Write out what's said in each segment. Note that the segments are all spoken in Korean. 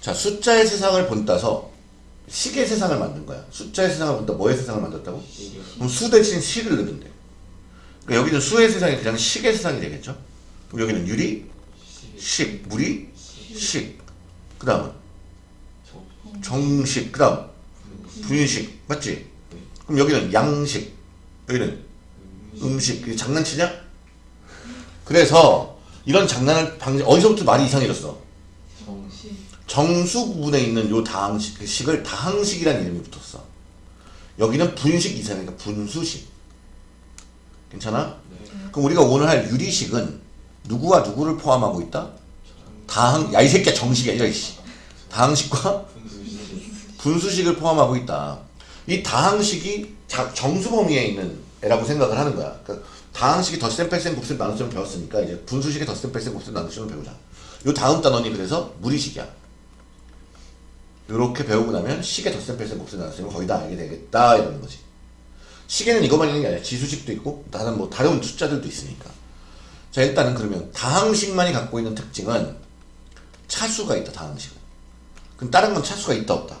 자, 숫자의 세상을 본따서 식의 세상을 만든 거야. 숫자의 세상을 본따 뭐의 세상을 만들었다고? 그럼 수 대신 식을 넣으면 돼. 그러니까 여기는 수의 세상이 그냥 식의 세상이 되겠죠? 그럼 여기는 유리, 식, 무리, 식. 그 다음은 정식, 그 다음 분식, 맞지? 그럼 여기는 양식, 여기는 음식. 장난치냐? 그래서 이런 장난을 방지, 어디서부터 말이 이상해졌어? 정수 부분에 있는 요 다항식, 그 식을 다항식이라는 이름이 붙었어. 여기는 분식 이상이니까 분수식. 괜찮아? 그럼 우리가 오늘 할 유리식은 누구와 누구를 포함하고 있다? 다항, 야 이 새끼야 정식이야 이런 씨. 다항식과 분수식을 포함하고 있다. 이 다항식이 자- 정수 범위에 있는 애라고 생각을 하는 거야. 그러니까 다항식이 덧셈 뺄셈 곱셈 나눗셈을 배웠으니까 이제 분수식의 덧셈 뺄셈 곱셈 나눗셈을 배우자. 요 다음 단원이 그래서 무리식이야. 요렇게 배우고 나면 식의 덧셈 뺄셈 곱셈 나눗셈을 거의 다 알게 되겠다 이러는 거지. 식에는 이것만 있는 게 아니라 지수식도 있고 다른 뭐 다른 숫자들도 있으니까. 자 일단은 그러면 다항식만이 갖고 있는 특징은 차수가 있다 다항식은. 그럼 다른 건 차수가 있다 없다?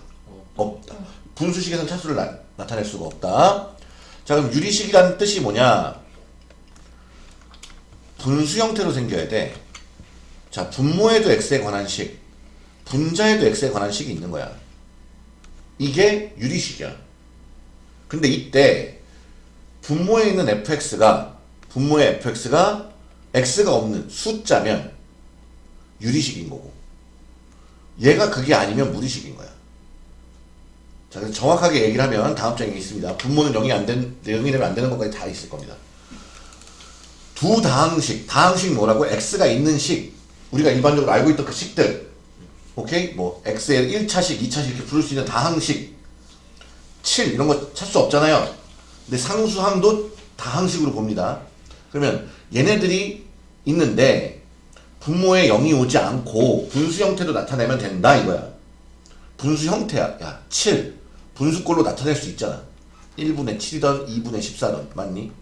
없다. 분수식에서는 차수를 나, 나타낼 수가 없다. 자 그럼 유리식이라는 뜻이 뭐냐? 분수 형태로 생겨야 돼. 자 분모에도 x에 관한 식, 분자에도 x에 관한 식이 있는 거야. 이게 유리식이야. 근데 이때 분모에 있는 fx가 분모의 fx가 x가 없는 숫자면 유리식인 거고 얘가 그게 아니면 무리식인 거야. 자, 그래서 정확하게 얘기를 하면 다음 장에 있습니다. 분모는 0이 안 된, 0이 되면 안 되는 것까지 다 있을 겁니다. 두 다항식, 다항식 뭐라고? x가 있는 식. 우리가 일반적으로 알고 있던 그 식들. 오케이? 뭐, x의 1차식, 2차식 이렇게 부를 수 있는 다항식. 7, 이런 거 찾을 수 없잖아요. 근데 상수항도 다항식으로 봅니다. 그러면 얘네들이 있는데, 분모에 0이 오지 않고 분수 형태로 나타내면 된다 이거야. 분수 형태야. 야, 7. 분수꼴로 나타낼 수 있잖아. 1분의 7이던 2분의 14던. 맞니?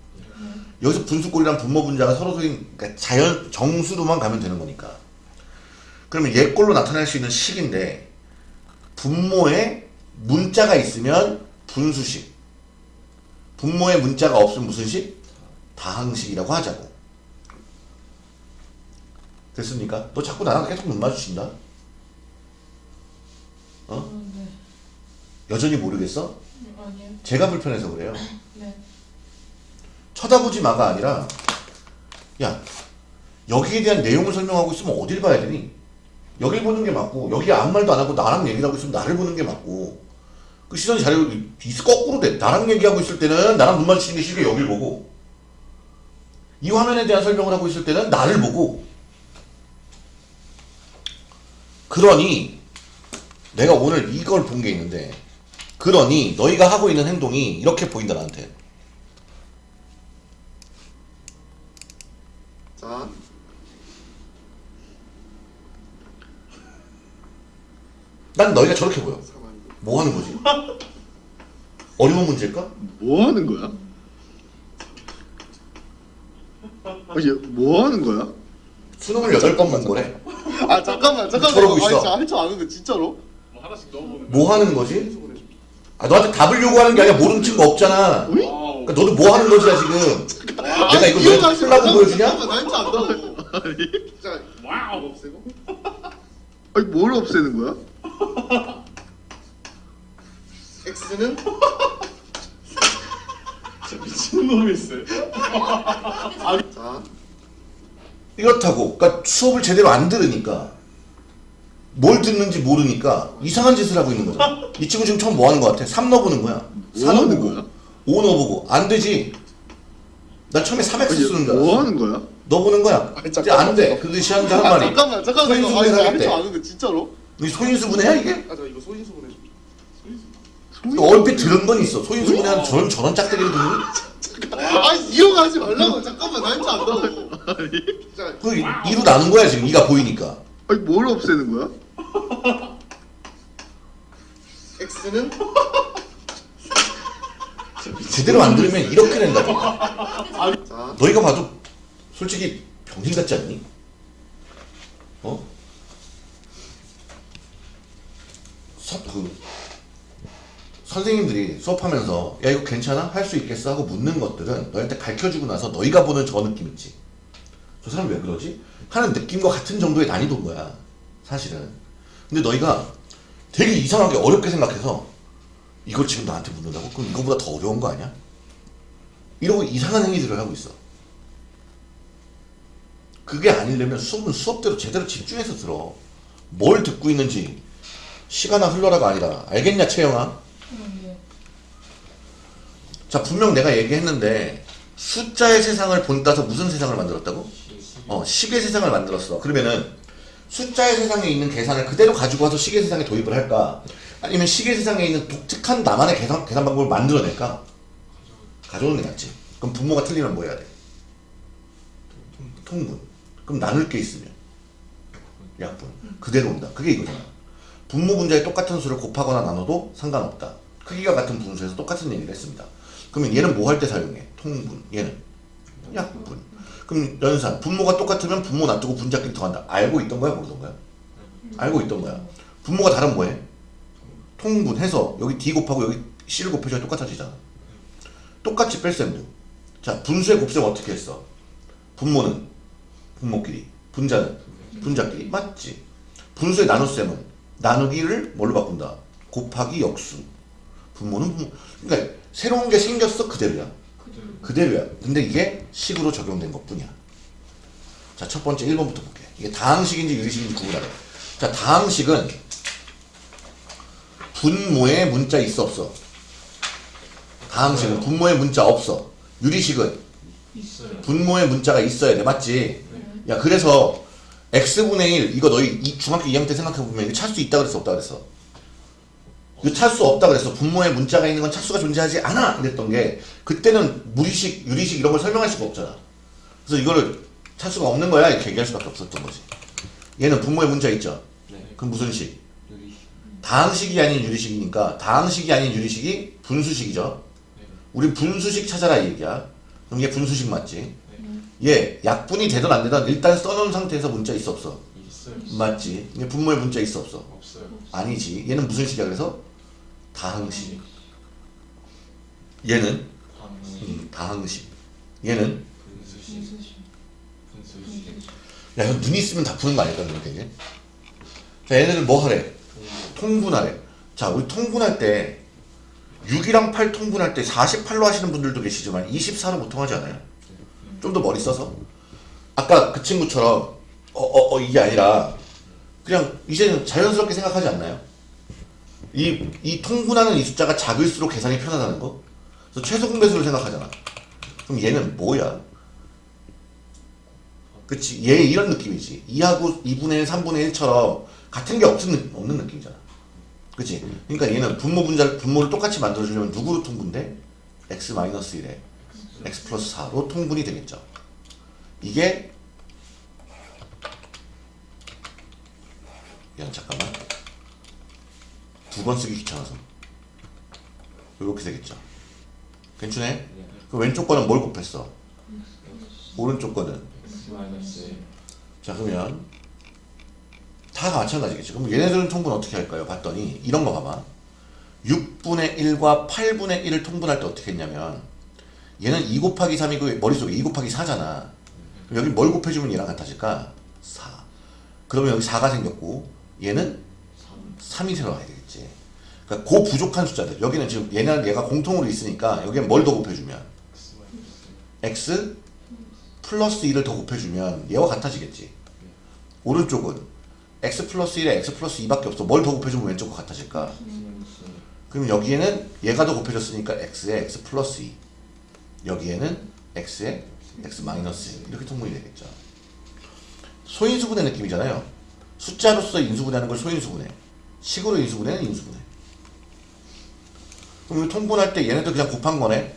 여기서 분수꼴이랑 분모 분자가 서로 소인 그러니까 자연 정수로만 가면 되는 거니까. 그러면 얘 꼴로 나타낼 수 있는 식인데 분모에 문자가 있으면 분수식. 분모에 문자가 없으면 무슨 식? 다항식이라고 하자고. 됐습니까? 너 자꾸 나랑 계속 눈 마주친다? 어? 네. 여전히 모르겠어? 아니요. 제가 불편해서 그래요. 네. 쳐다보지 마가 아니라 야 여기에 대한 내용을 설명하고 있으면 어딜 봐야 되니? 여길 보는 게 맞고 여기 아무 말도 안 하고 나랑 얘기를 하고 있으면 나를 보는 게 맞고 그 시선이 이 거꾸로 돼. 나랑 얘기하고 있을 때는 나랑 눈 마주치는 게 싫게 여길 보고 이 화면에 대한 설명을 하고 있을 때는 나를 보고. 그러니 내가 오늘 이걸 본 게 있는데 그러니 너희가 하고 있는 행동이 이렇게 보인다 나한테. 자, 난 너희가 저렇게 보여. 뭐 하는 거지? 어려운 문제일까? 뭐 하는 거야? 아, 얘뭐 하는 거야? 수능을 여덟 번 본 거래. 아 잠깐만 잠깐만. 저러고 있어. 아, 진짜 할줄 아는데 진짜로? 뭐 하나씩 넣어보는 뭐 하는 거지? 아, 너한테 답을 요구하는 게 아니라 모르는 친구 없잖아. 그러니까 너도 뭐 하는 거지야 지금? 내가 이거 왜 풀라고 보여주냐? 잠깐만 할줄 안다고. 아니 진짜 Y 없애고? 아니 뭘 없애는 거야? X는 미친놈이 있어요 자 이렇다고. 그러니까 수업을 제대로 안 들으니까 뭘 듣는지 모르니까 이상한 짓을 하고 있는 거잖아. 이 친구 지금 처음 뭐 하는 거 같아? 3 넣어보는 거야. 뭐4 하는 넣어보고 거야? 5 넣어보고 안 되지. 난 처음에 3x 아니 쓰는 줄 알았어. 뭐 하는 거야? 넣어보는 거야. 아니, 이제 잠깐만. 안 돼. 그것이 하는 한아 말이. 잠깐만 잠깐만 이거 소인수 아니 분해를 할줄 하겠대. 아는데 진짜로? 이 소인수 분해야 이게? 아저 이거 소인수 보내줘 소인수 얼핏 들은 건 있어. 소인수 분해하는 저런 저런 짝대기를 듣니? 아니 이런 거 하지 말라고 잠깐만 나 할줄 안다고. 아니 진짜 그 이로 나눈 거야 지금 이가 보이니까. 아니 뭘 없애는 거야? X는 제대로 안 들으면 이렇게 된다고. 자 너희가 봐도 솔직히 병신 같지 않니? 어? 서, 그 선생님들이 수업하면서 야 이거 괜찮아? 할 수 있겠어? 하고 묻는 것들은 너희한테 가르쳐주고 나서 너희가 보는 저 느낌 있지 저 사람 왜 그러지? 하는 느낌과 같은 정도의 난이도인 거야 사실은 근데 너희가 되게 이상하게 어렵게 생각해서 이걸 지금 나한테 묻는다고? 그럼 이거보다 더 어려운 거 아니야? 이러고 이상한 행위들을 하고 있어 그게 아니려면 수업은 수업대로 제대로 집중해서 들어 뭘 듣고 있는지 시간아 흘러라가 아니라 알겠냐 채영아? 자 분명 내가 얘기했는데 숫자의 세상을 본따서 무슨 세상을 만들었다고? 어 식의 세상을 만들었어 그러면은 숫자의 세상에 있는 계산을 그대로 가지고 와서 식의 세상에 도입을 할까? 아니면 식의 세상에 있는 독특한 나만의 계산, 계산 방법을 만들어낼까? 가져오는 게 낫지 그럼 분모가 틀리면 뭐 해야 돼? 통분 그럼 나눌 게 있으면 약분 그대로 온다 그게 이거잖아 분모 분자에 똑같은 수를 곱하거나 나눠도 상관없다. 크기가 같은 분수에서 똑같은 얘기를 했습니다. 그러면 얘는 뭐 할 때 사용해? 통분. 얘는 약분. 그럼 연산. 분모가 똑같으면 분모 놔두고 분자끼리 더한다. 알고 있던 거야? 모르던 거야? 알고 있던 거야. 분모가 다른 뭐해? 통분해서 여기 D 곱하고 여기 C를 곱해줘야 똑같아지잖아. 똑같이 뺄셈도 자 분수의 곱셈 어떻게 했어? 분모는 분모끼리 분자는 분자끼리. 맞지? 분수의 나눗셈은 나누기를 뭘로 바꾼다? 곱하기 역수. 분모는 분모. 그러니까 새로운 게 생겼어 그대로야. 그대로야. 근데 이게 식으로 적용된 것 뿐이야. 자 첫 번째 1번부터 볼게. 이게 다항식인지 유리식인지 구분하래. 자 다항식은 분모에 문자 있어 없어? 다항식은 분모에 문자 없어. 유리식은 있어요. 분모에 문자가 있어야 돼. 맞지? 야 그래서 x분의 1 이거 너희 이 중학교 2학년 때 생각해보면 이거 찾을 수 있다 그랬어 없다 그랬어? 이거 찾을 수 없다 그랬어 분모에 문자가 있는 건 차수가 존재하지 않아 이랬던 게 그때는 무리식 유리식 이런 걸 설명할 수가 없잖아 그래서 이거를 차수가 없는 거야 이렇게 얘기할 수밖에 없었던 거지 얘는 분모에 문자 있죠? 네. 그럼 무슨 식? 유리. 다항식이 아닌 유리식이니까 다항식이 아닌 유리식이 분수식이죠 네. 우리 분수식 찾아라 이 얘기야 그럼 얘 분수식 맞지? 네. 얘 약분이 되든 안 되든 일단 써놓은 상태에서 문자 있어 없어? 있어요. 맞지? 얘 분모에 문자 있어 없어? 없어요. 아니지 얘는 무슨 식이야 그래서? 다항식 얘는? 방식. 음, 다항식 얘는? 분수식. 분수식. 야 이거 눈 있으면 다 푸는 거 아닐까 그렇게 자 얘네들 뭐 하래? 통분하래 자 우리 통분할 때 6이랑 8 통분할 때 48로 하시는 분들도 계시지만 24로 보통 하지 않아요? 좀 더 머리 써서 아까 그 친구처럼 어 어 어, 이게 아니라 그냥 이제는 자연스럽게 생각하지 않나요? 이, 이 통분하는 이 숫자가 작을수록 계산이 편하다는 거? 그래서 최소 공배수를 생각하잖아 그럼 얘는 뭐야? 그치 얘 이런 느낌이지 2하고 2분의 1, 3분의 1처럼 같은 게 느- 없는 느낌이잖아 그치 그러니까 얘는 분모 분자 분모를 똑같이 만들어주려면 누구로 통분돼? x-1에 x 플러스 4로 통분이 되겠죠 이게 야 잠깐만 두 번 쓰기 귀찮아서 이렇게 되겠죠 괜찮네? 네. 그 왼쪽 거는 뭘 곱했어? 오른쪽 거는 자 그러면 다 마찬가지겠죠. 그럼 얘네들은 통분 어떻게 할까요? 봤더니 이런 거 봐봐. 6분의 1과 8분의 1을 통분할 때 어떻게 했냐면 얘는 2 곱하기 3이고 머릿속에 2 곱하기 4잖아. 그럼 여기 뭘 곱해주면 얘랑 같아질까? 4. 그러면 여기 4가 생겼고 얘는 3이 새로 와야 되겠지. 그러니까 그 부족한 숫자들 여기는 지금 얘는 얘가 공통으로 있으니까 여기에 뭘더 곱해주면 X 플러스 2를 더 곱해주면 얘와 같아지겠지. 오른쪽은 x 플러스 1에 x 플러스 2밖에 없어. 뭘 더 곱해주면 왼쪽 거 같아질까? 그럼 여기에는 얘가 더 곱해졌으니까 x에 x 플러스 2. 여기에는 x에 x 마이너스 2. 이렇게 통분이 되겠죠. 소인수분해 느낌이잖아요. 숫자로서 인수분해하는 걸 소인수분해. 식으로 인수분해는 인수분해. 그럼 이 통분할 때 얘네들 그냥 곱한 거네.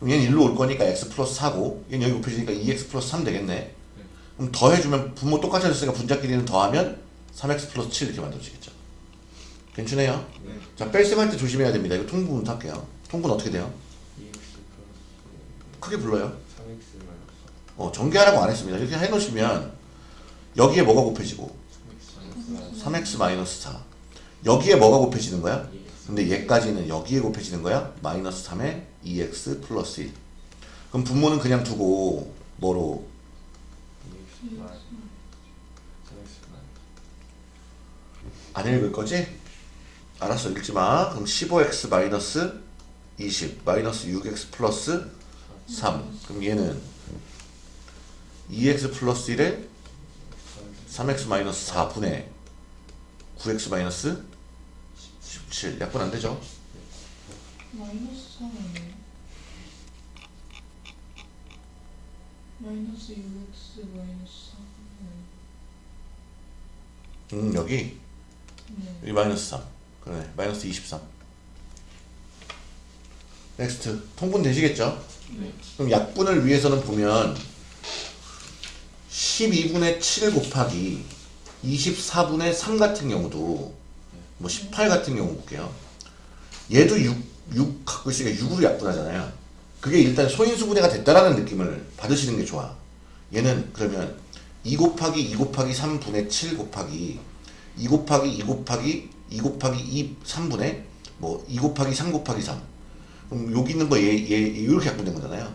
그럼 얘는 일로 올 거니까 x 플러스 4고 얘는 여기 곱해지니까 2x 플러스 3 되겠네. 그럼 더해주면 분모 똑같아졌으니까 분자끼리는 더하면 3x 플러스 7 이렇게 만들어지겠죠. 괜찮아요? 네. 자 뺄셈 할 때 조심해야 됩니다. 이거 통분 할게요. 통분 어떻게 돼요? 2x 크게 불러요. 3x 마이너스 어, 전개하라고 안 했습니다. 이렇게 해놓으시면 여기에 뭐가 곱해지고 3x 마이너스 3x 마이너스 4 여기에 뭐가 곱해지는 거야? 근데 얘까지는 여기에 곱해지는 거야? 마이너스 3에 2x 플러스 1 그럼 분모는 그냥 두고 뭐로? 2x 마이 3X 마이 안 읽을 거지? 알았어 읽지 마 그럼 15x 마이너스 20 마이너스 6x 플러스 3 그럼 얘는 2x 플러스 1에 3x 마이너스 4분의 9x 마이너스 17 약분 안 되죠? 마이너스 3 아니에요? 마이너스 6x 마이너스 3 음 여기? 네. 여기 마이너스 3 그러네. 마이너스 23 next. 통분 되시겠죠? 네 그럼 약분을 위해서는 보면 12분의 7 곱하기 24분의 3 같은 경우도 뭐 18 같은 경우 볼게요. 얘도 6, 6 갖고 있으니까 6으로 약분하잖아요. 그게 일단 소인수분해가 됐다라는 느낌을 받으시는 게 좋아. 얘는 그러면 2 곱하기 2 곱하기 3분의 7 곱하기 2 곱하기 2 곱하기 2 곱하기 2 3분의 뭐2 곱하기 3 곱하기 3 그럼 여기 있는 거 얘 얘 이렇게 약분된 거잖아요.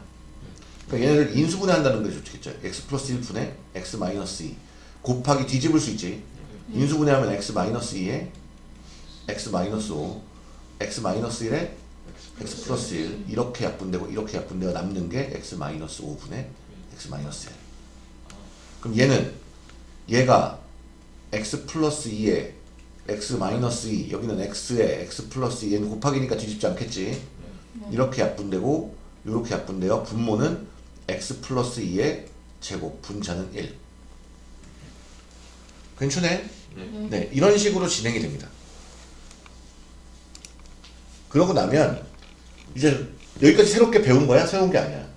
그러니까 얘네를 인수분해한다는 게 좋겠죠. x 플러스 1분의 x 마이너스 2 곱하기 뒤집을 수 있지. 인수분해하면 x 마이너스 2에 x 마이너스 5 x 마이너스 1에 x 플러스 1 이렇게 약분되고 이렇게 약분되어 남는 게 x 마이너스 5분의 x 마이너스 1 그럼 얘는 얘가 x 플러스 2에 x 마이너스 2 여기는 x에 x 플러스 2 얘는 곱하기니까 뒤집지 않겠지 이렇게 약분되고 이렇게 약분되어 분모는 x 플러스 2의 제곱 분자는 1 괜찮네? 네. 네 이런 식으로 진행이 됩니다 그러고 나면 이제 여기까지 새롭게 배운 거야? 새로운 게 아니야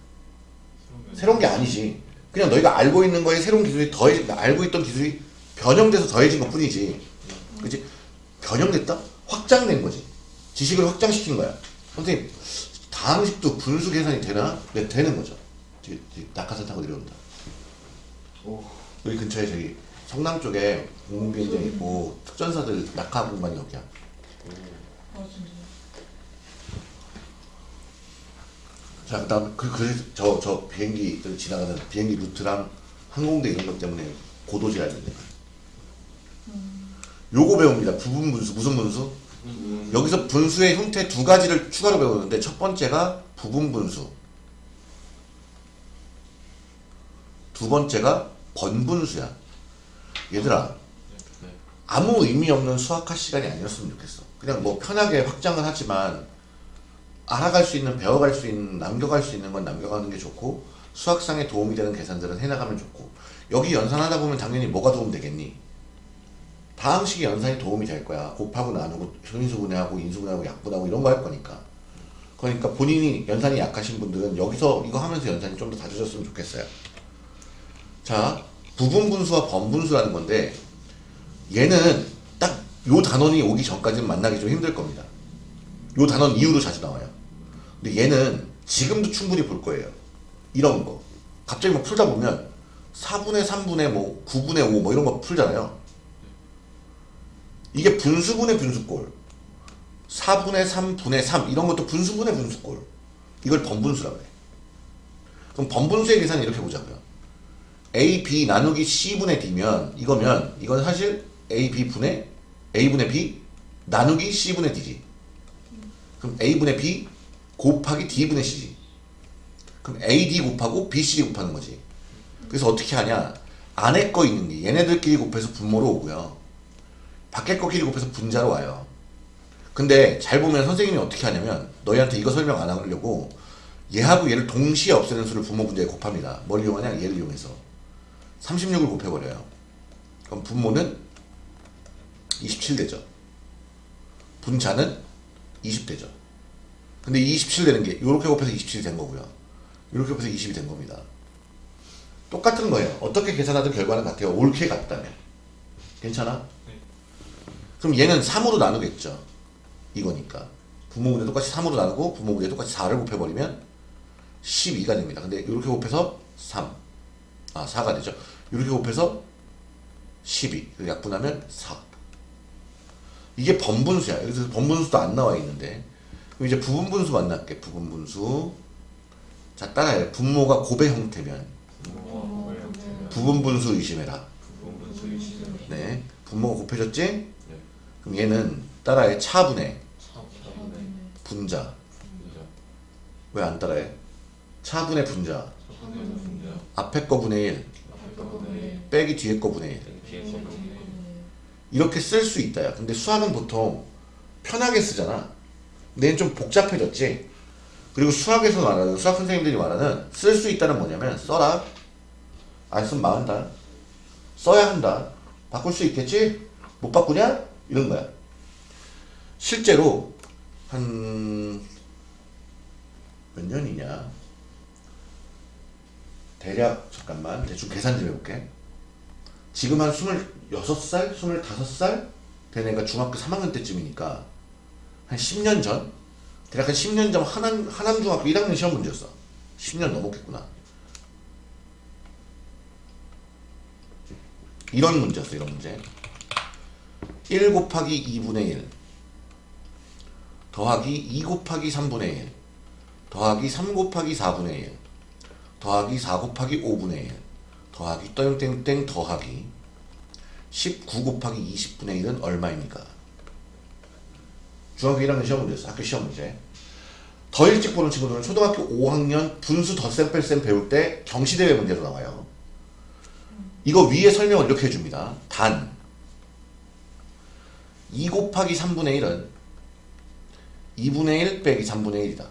새로운 게 아니지 그냥 너희가 알고 있는 거에 새로운 기술이 더해 알고 있던 기술이 변형돼서 더해진 것 뿐이지 그치? 변형됐다? 확장된 거지 지식을 확장시킨 거야 선생님 다항식도 분수 계산이 되나? 네 되는 거죠. 낙하산 타고 내려온다. 오. 여기 근처에 저기 성남 쪽에 공공비행장 있고 특전사들 낙하 공간이 여기야. 자 그다음 그 그래서 저저 비행기 지나가는 비행기 루트랑 항공대 이런 것 때문에 고도 제한이 있는 거야 요거 배웁니다. 부분 분수 무슨 분수? 음. 여기서 분수의 형태 두 가지를 추가로 배우는데 첫 번째가 부분 분수 두 번째가 번분수야 얘들아 네. 아무 의미 없는 수학할 시간이 아니었으면 좋겠어 그냥 뭐 편하게 확장을 하지만 알아갈 수 있는 배워갈 수 있는 남겨갈 수 있는 건 남겨가는 게 좋고 수학상에 도움이 되는 계산들은 해나가면 좋고 여기 연산하다 보면 당연히 뭐가 도움 되겠니? 다항식의 연산이 도움이 될 거야. 곱하고 나누고 소인수분해하고 인수분해하고 약분하고 이런 거 할 거니까. 그러니까 본인이 연산이 약하신 분들은 여기서 이거 하면서 연산이 좀 더 다져졌으면 좋겠어요. 자, 부분분수와 번분수라는 건데 얘는 딱 요 단원이 오기 전까지는 만나기 좀 힘들 겁니다. 요 단원 이후로 자주 나와요. 근데 얘는 지금도 충분히 볼 거예요. 이런 거. 갑자기 막 풀다 보면 4분의 3분의 뭐 9분의 5 뭐 이런 거 풀잖아요. 이게 분수분의 분수꼴. 4분의 3 분의 3 이런 것도 분수분의 분수꼴. 이걸 번분수라고 해. 그럼 번분수의 계산을 이렇게 보자고요. A, B 나누기 C분의 D면 이거면 이건 사실 A, B분의 A분의 B 나누기 C분의 D지. 그럼 A분의 B 곱하기 D분의 C지. 그럼 AD 곱하고 BCD 곱하는 거지. 그래서 어떻게 하냐? 안에 거 있는 게 얘네들끼리 곱해서 분모로 오고요. 밖에 거끼리 곱해서 분자로 와요. 근데 잘 보면 선생님이 어떻게 하냐면 너희한테 이거 설명 안 하려고 얘하고 얘를 동시에 없애는 수를 분모 분자에 곱합니다. 뭘 이용하냐? 얘를 이용해서 36을 곱해버려요. 그럼 분모는 27 되죠. 분자는 20 되죠. 근데 27 되는 게 이렇게 곱해서 27이 된 거고요. 이렇게 곱해서 20이 된 겁니다. 똑같은 거예요. 어떻게 계산하든 결과는 같아요. 옳게 같다면. 괜찮아? 네. 그럼 얘는 3으로 나누겠죠. 이거니까. 부모분의 똑같이 3으로 나누고 부모분의 똑같이 4를 곱해버리면 12가 됩니다. 근데 이렇게 곱해서 3. 아, 4가 되죠. 이렇게 곱해서 12. 그리고 약분하면 4. 이게 번분수야. 여기서 번분수도 안 나와 있는데. 그럼 이제 부분분수 만날게. 부분분수. 자, 따라해. 분모가 곱의 형태면 부분분수 의심해라. 네. 분모가 곱해졌지? 네. 그럼 얘는 따라해. 차분해. 분자. 왜 안 따라해? 차분의 분자. 앞에 거 분의 1. 앞에 거분의 빼기 뒤에 거 분의 1. 뒤에 거분의 이렇게 쓸 수 있다야. 근데 수학은 보통 편하게 쓰잖아. 근데 얘는 좀 복잡해졌지. 그리고 수학에서 말하는 수학 선생님들이 말하는 쓸 수 있다는 뭐냐면 써라. 안 쓰면 망한다. 써야 한다. 바꿀 수 있겠지? 못 바꾸냐? 이런 거야. 실제로 한 몇 년이냐? 대략 잠깐만 대충 계산 좀 해볼게. 지금 한 26살? 25살? 된 애가 중학교 3학년 때쯤이니까 한 10년 전? 대략 한 10년 전 하남, 하남중학교 1학년 시험 문제였어 10년 넘었겠구나 이런 문제였어 이런 문제 1 곱하기 2분의 1 더하기 2 곱하기 3분의 1 더하기 3 곱하기 4분의 1 더하기 4 곱하기 5분의 1 더하기 땡땡땡 더하기 19 곱하기 20분의 1은 얼마입니까? 중학교 1학년 시험 문제였어. 학교 시험 문제. 더 일찍 보는 친구들은 초등학교 5학년 분수 덧셈 뺄셈 배울 때 경시대회 문제로 나와요. 이거 위에 설명을 이렇게 해줍니다. 단. 2 곱하기 3분의 1은 2분의 1 빼기 3분의 1이다.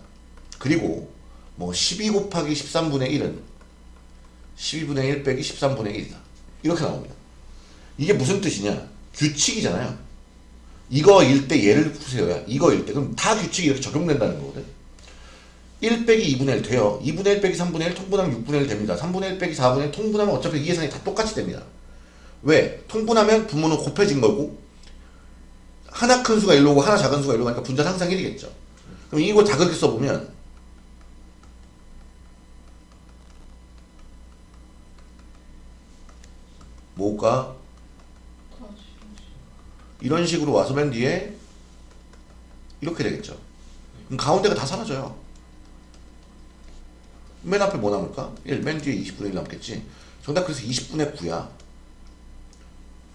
그리고 뭐 12 곱하기 13분의 1은 12분의 1 빼기 13분의 1이다. 이렇게 나옵니다. 이게 무슨 뜻이냐? 규칙이잖아요. 이거일 때 얘를 푸세요야. 이거일 때. 그럼 다 규칙이 이렇게 적용된다는 거거든. 1 빼기 2분의 1 돼요. 2분의 1 빼기 3분의 1 통분하면 6분의 1 됩니다. 3분의 1 빼기 4분의 1 통분하면 어차피 이 계산이 다 똑같이 됩니다. 왜? 통분하면 분모는 곱해진 거고 하나 큰 수가 1로고 하나 작은 수가 1로 가니까 분자는 항상 1이겠죠. 그럼 이거 다 그렇게 써보면 뭐가 이런 식으로 와서 맨 뒤에 이렇게 되겠죠. 그럼 가운데가 다 사라져요. 맨 앞에 뭐 남을까? 1, 맨 뒤에 20분의 1 남겠지. 정답 그래서 20분의 9야.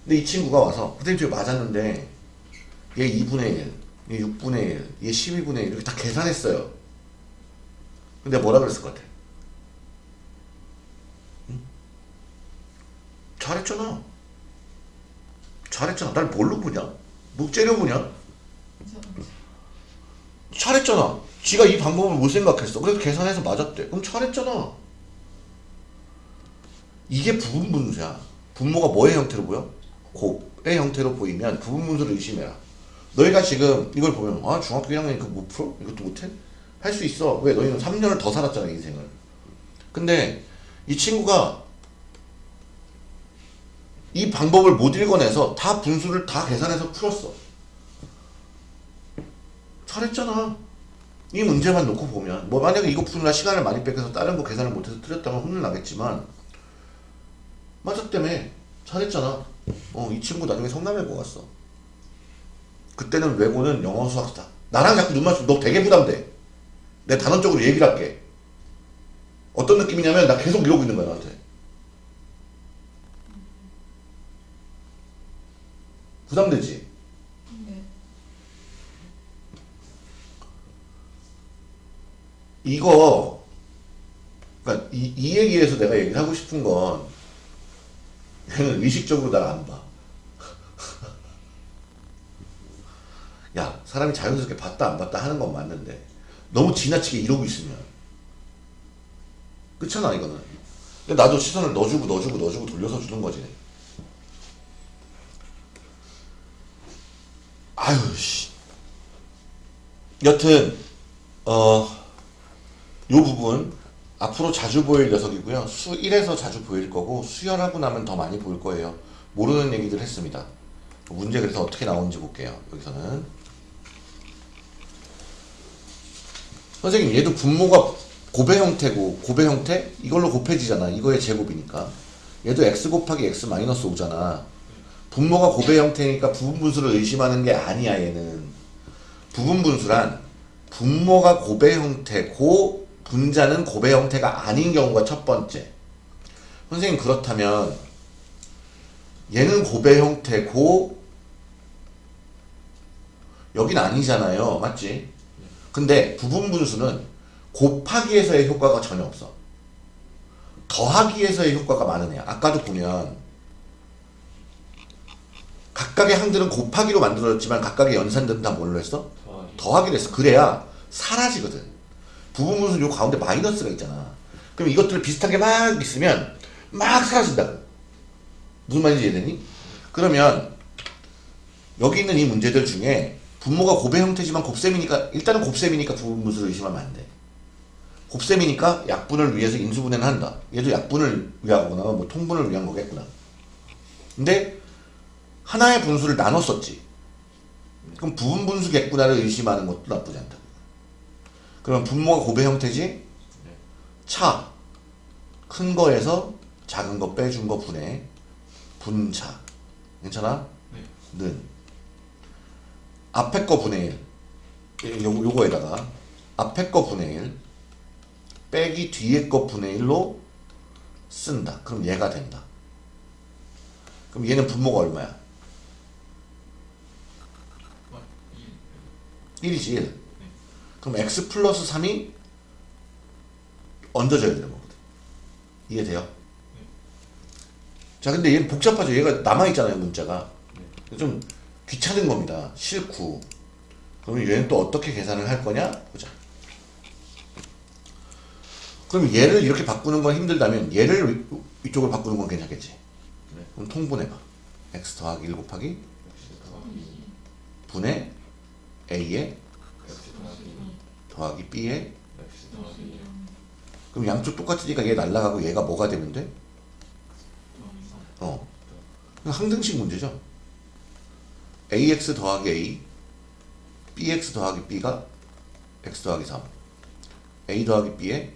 근데 이 친구가 와서 선생님 저기 맞았는데 얘 2분의 1, 얘 6분의 1, 얘 12분의 1 이렇게 다 계산했어요. 근데 뭐라 그랬을 것 같아? 응? 잘했잖아. 잘했잖아. 날 뭘로 보냐? 뭐 째려 보냐? 잘했잖아. 지가 이 방법을 못 생각했어. 그래서 계산해서 맞았대. 그럼 잘했잖아. 이게 부분 분수야. 분모가 뭐의 형태로 보여? 곱의 형태로 보이면 부분 분수를 의심해라. 너희가 지금 이걸 보면 아 중학교 1학년이니까 못 풀어? 이것도 못해? 할 수 있어. 왜? 너희는 3년을 더 살았잖아 인생을. 근데 이 친구가 이 방법을 못 읽어내서 다 분수를 다 계산해서 풀었어. 잘했잖아. 이 문제만 놓고 보면 뭐 만약에 이거 푸느라 시간을 많이 뺏겨서 다른 거 계산을 못해서 틀렸다면 혼을 나겠지만 맞았다며 잘했잖아. 어, 이 친구 나중에 성남외고 갔어. 그때는 외고는 영어 수학다. 나랑 자꾸 눈 맞추면 너 되게 부담돼. 내 단언적으로 얘기를 할게. 어떤 느낌이냐면 나 계속 이러고 있는 거야 나한테. 부담되지? 네. 이거 그러니까 이, 이 얘기에서 내가 얘기를 하고 싶은 건 얘는 의식적으로 날안 봐. 야 사람이 자연스럽게 봤다 안 봤다 하는 건 맞는데 너무 지나치게 이러고 있으면 그렇잖아 이거는. 근데 나도 시선을 넣어주고 넣어주고 넣어주고 돌려서 주는 거지. 아유 씨. 여튼 어. 요 부분 앞으로 자주 보일 녀석이고요. 수 1에서 자주 보일 거고 수열하고 나면 더 많이 보일 거예요. 모르는 얘기들 했습니다. 문제 그래서 어떻게 나오는지 볼게요. 여기서는 선생님 얘도 분모가 곱의 형태고 곱의 형태 이걸로 곱해지잖아. 이거의 제곱이니까 얘도 x 곱하기 x 마이너스 5잖아. 분모가 고배 형태니까 부분 분수를 의심하는 게 아니야 얘는 부분 분수란 분모가 고배 형태고 분자는 고배 형태가 아닌 경우가 첫 번째 선생님 그렇다면 얘는 고배 형태고 여긴 아니잖아요 맞지? 근데 부분 분수는 곱하기에서의 효과가 전혀 없어 더하기에서의 효과가 많은 애야 아까도 보면 각각의 항들은 곱하기로 만들어졌지만 각각의 연산들은 다 뭘로 했어? 더하기. 더하기로 했어. 그래야 사라지거든. 부분 분수 요 가운데 마이너스가 있잖아. 그럼 이것들 비슷하게 막 있으면 막 사라진다고. 무슨 말인지 이해되니? 그러면 여기 있는 이 문제들 중에 분모가 곱의 형태지만 곱셈이니까 일단은 곱셈이니까 부분분수를 의심하면 안 돼. 곱셈이니까 약분을 위해서 인수분해는 한다. 얘도 약분을 위하거나 뭐 통분을 위한 거겠구나. 근데 하나의 분수를 나눴었지. 그럼 부분 분수겠구나를 의심하는 것도 나쁘지 않다. 그러면 분모가 곱의 형태지? 차. 큰 거에서 작은 거 빼준 거 분해. 분차. 괜찮아? 네. 는. 앞에 거 분의 1. 요, 요거에다가 앞에 거 분의 1 빼기 뒤에 거 분의 1로 쓴다. 그럼 얘가 된다. 그럼 얘는 분모가 얼마야? 1이지 1. 그럼 x 플러스 3이 얹어져야 되는 거거든. 이해돼요? 자, 근데 얘는 복잡하죠. 얘가 남아있잖아요, 문자가. 좀 귀찮은 겁니다. 싫고. 그러면 얘는 또 어떻게 계산을 할 거냐? 보자. 그럼 얘를 이렇게 바꾸는 건 힘들다면 얘를 이쪽으로 바꾸는 건 괜찮겠지? 네. 그럼 통분해봐. x 더하기 1 곱하기 분의 X 더하기 더하기 그럼 양쪽 똑같으니까 얘 날라가고 얘가 뭐가 되면 돼? 어. 그냥 항등식 문제죠. Ax 더하기 a, bx 더하기 b가 x 더하기 3, a 더하기 b의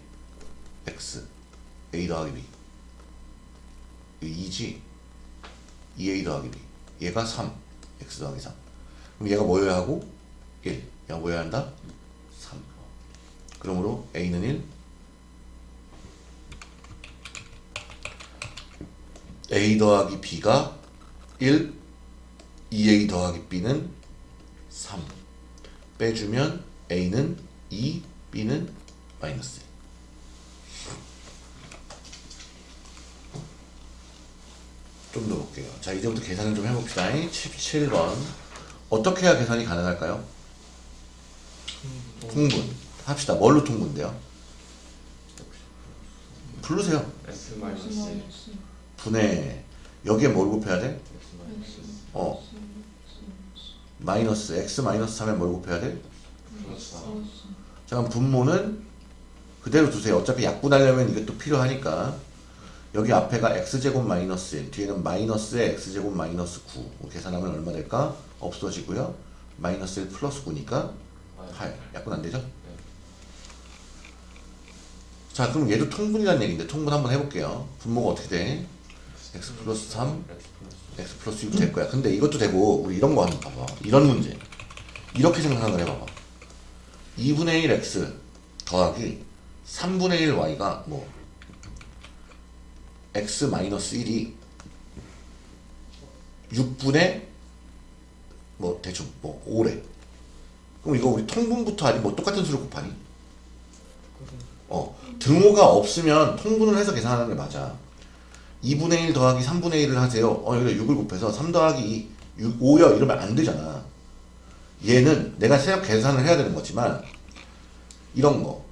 x, a 더하기 b. 이 2지. 2a 더하기 b. 얘가 3, x 더하기 3. 그럼 얘가 뭐여야 하고? 1. 얘가 뭐여야 한다? 3. 그러므로 a는 1, a 더하기 b가 1, 2a 더하기 b는 3. 빼주면 a는 2, b는 마이너스 1. 좀더 볼게요. 자, 이제부터 계산을 좀 해봅시다. 17번. 어떻게 해야 계산이 가능할까요? 통분. 합시다. 뭘로 통분돼요? 부르세요. 분해. 여기에 뭘 곱해야 돼? 어. 마이너스 x 마이너스 3에 뭘 곱해야 돼? 4자 그럼 분모는 그대로 두세요. 어차피 약분하려면 이것도 필요하니까 여기 앞에가 x제곱 마이너스 1 뒤에는 마이너스에 x제곱 마이너스 9뭐 계산하면 얼마 될까? 없어지고요. 마이너스 1 플러스 9니까 8 약분 안 되죠? 자 그럼 얘도 통분이라는 얘기인데 통분 한번 해볼게요. 분모가 어떻게 돼? x 플러스 3 X 플러스 x 플러스 6 될 거야. 근데 이것도 되고 우리 이런 거 한번 봐봐. 이런 문제. 이렇게 생각을 해봐봐. 2분의 1 x 더하기 3분의 1 y가 뭐 x 마이너스 1이 6분의 뭐 대충 뭐 5래. 그럼 이거 우리 통분부터 하니 뭐 똑같은 수를 곱하니? 어 등호가 없으면 통분을 해서 계산하는 게 맞아. 2분의 1 더하기 3분의 1을 하세요. 어, 여기다 6을 곱해서 3 더하기 2, 6, 5여 이러면 안 되잖아. 얘는 내가 세역 계산을 해야 되는 거지만 이런 거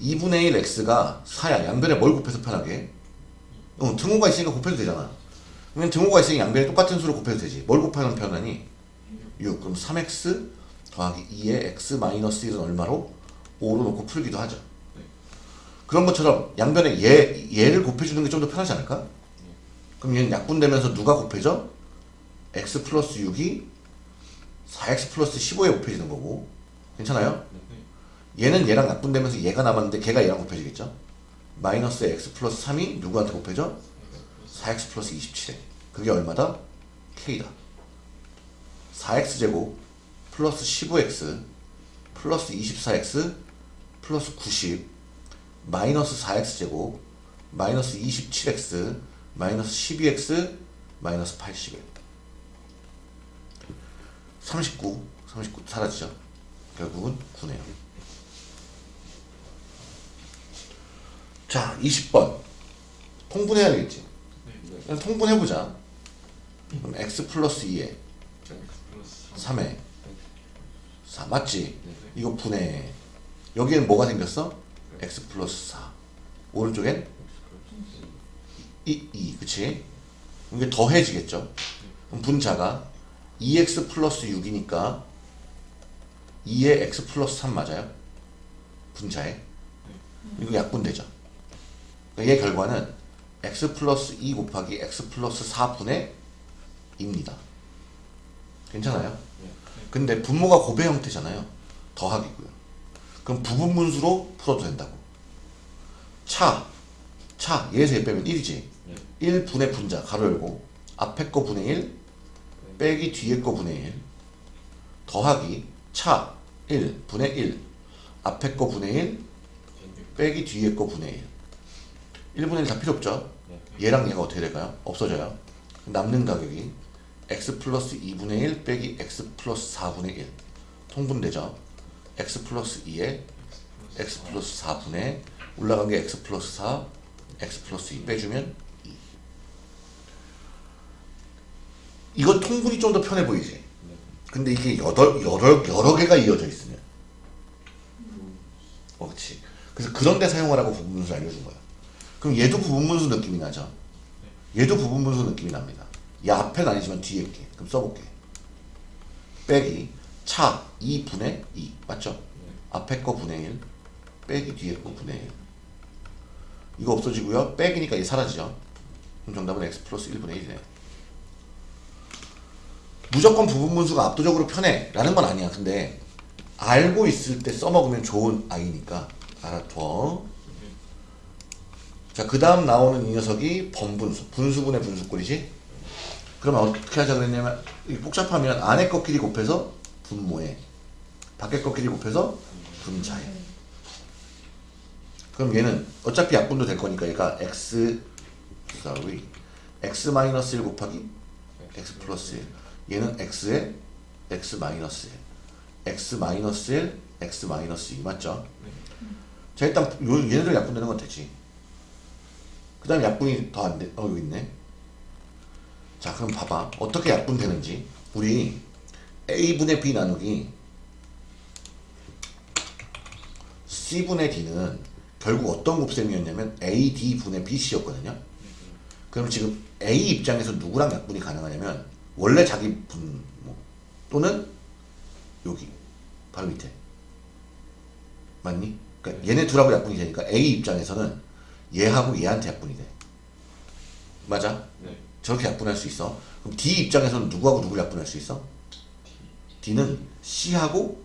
2분의 1 x가 4야. 양변에 뭘 곱해서 편하게? 어, 등호가 있으니까 곱해도 되잖아. 그러면 등호가 있으니 양변에 똑같은 수를 곱해도 되지. 뭘 곱하면 편하니? 6. 그럼 3x 더하기 2의 x 마이너스 1은 얼마로? 5로 놓고 풀기도 하죠. 그런 것처럼 양변에 얘, 얘를 곱해주는 게 좀 더 편하지 않을까? 그럼 얘는 약분되면서 누가 곱해져? x 플러스 6이 4x 플러스 15에 곱해지는 거고 괜찮아요? 얘는 얘랑 약분되면서 얘가 남았는데 걔가 얘랑 곱해지겠죠? 마이너스 x 플러스 3이 누구한테 곱해져? 4x 플러스 27에 그게 얼마다? K다 4X제곱 플러스 15X 플러스 24X 플러스 90 마이너스 4X제곱 마이너스 27X 마이너스 12X 마이너스 81 39 39 사라지죠? 결국은 9네요. 자 20번. 통분해야 되겠지? 그냥 통분해보자. 그럼 x 플러스 2에 X 플러스 3에. 4 맞지? 이거 분해 여기에는 뭐가 생겼어? x 플러스 4 오른쪽엔 2, 2 그치? 이게 더해지겠죠? 그럼 분자가 2x 플러스 6이니까 2에 x 플러스 3 맞아요? 분자에 이거 약분되죠? 그러니까 얘 결과는 x 플러스 2 곱하기 x 플러스 4분의 2입니다 괜찮아요? 근데 분모가 고배 형태잖아요. 더하기고요. 그럼 부분분수로 풀어도 된다고. 차, 차, 얘에서 얘 빼면 1이지. 1분의 분자, 가로 열고, 앞에 거 분의 1, 빼기 뒤에 거 분의 1, 더하기, 차, 1, 분의 1, 앞에 거 분의 1, 빼기 뒤에 거 분의 1. 1분의 1 다 필요 없죠? 얘랑 얘가 어떻게 될까요? 없어져요. 남는 가격이 x 플러스 2분의 1 빼기 x 플러스 4분의 1 통분되죠. x 플러스 2에 x 플러스 4분의 올라간 게 x 플러스 4 x 플러스 2 빼주면 2 이거 통분이 좀 더 편해 보이지? 근데 이게 여덟, 여러, 여러 개가 이어져 있으면. 어 그치 그래서 그런 데 사용하라고 부분분수 알려준 거야. 그럼 얘도 부분분수 느낌이 나죠? 얘도 부분분수 느낌이 납니다. 이 앞엔 아니지만 뒤에 있게. 그럼 써볼게. 빼기. 차 2분의 2 맞죠? 앞에 거 분의 1 빼기 뒤에 거 분의 1 이거 없어지고요. 빼기니까 얘 사라지죠? 그럼 정답은 x 플러스 1분의 1이네 무조건 부분 분수가 압도적으로 편해. 라는 건 아니야. 근데 알고 있을 때 써먹으면 좋은 아이니까. 알아둬. 자그 다음 나오는 이 녀석이 번분수. 분수분의 분수꼴이지? 그러면 어떻게 하자 그랬냐면 이 복잡하면 안에 거끼리 곱해서 분모에 밖에 거끼리 곱해서 분자에. 그럼 얘는 어차피 약분도 될 거니까 얘가 x sorry x 마이너스 1 곱하기 x 플러스 1 얘는 x에 x 마이너스 1 x 마이너스 1 x 마이너스 2 맞죠? 자 일단 요 얘네들 약분되는 건 되지. 그 다음에 약분이 더 안 돼. 어 여기 있네. 자 그럼 봐봐. 어떻게 약분되는지. 우리 a분의 b 나누기 c분의 d는 결국 어떤 곱셈이었냐면 ad분의 bc였거든요. 그럼 지금 a 입장에서 누구랑 약분이 가능하냐면 원래 자기 분모 뭐, 또는 여기 바로 밑에 맞니? 그러니까 얘네 둘하고 약분이 되니까 a 입장에서는 얘하고 얘한테 약분이 돼 맞아? 네. 저렇게 약분할 수 있어. 그럼 D 입장에서는 누구하고 누구를 약분할 수 있어? D는 C하고